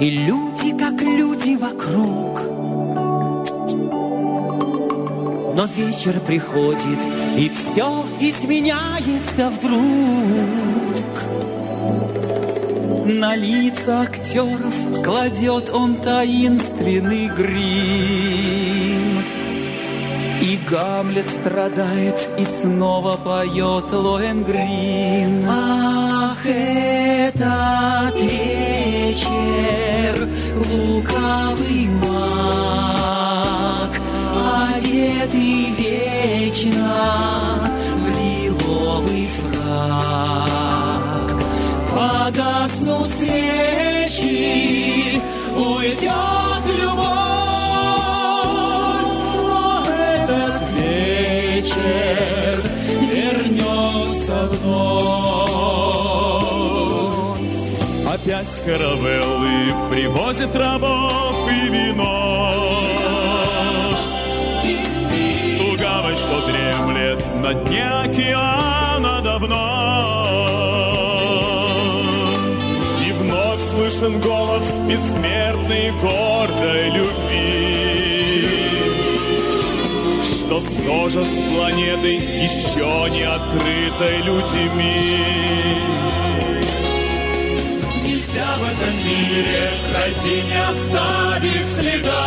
И люди, как люди вокруг. Но вечер приходит И все изменяется вдруг. На лица актеров Кладет он таинственный грим И Гамлет страдает И снова поет Лоенгрин Ах, этот вечер Лукавый маг Одетый вечно В лиловый фраг. Погаснут свечи Уйдет Опять каравеллы привозят рабов и вино. Гавань, что дремлет на дне океана давно. И вновь слышен голос бессмертной гордой любви, что схожа с планетой еще не открытой людьми. Этом мире пройти, не оставив следа.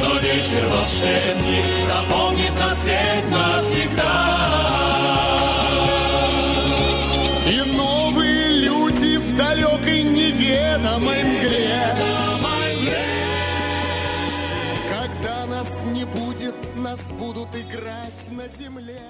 Но вечер волшебник запомнит нас всех навсегда. И новые люди в далекой неведомой мгле. Когда нас не будет, нас будут играть на земле.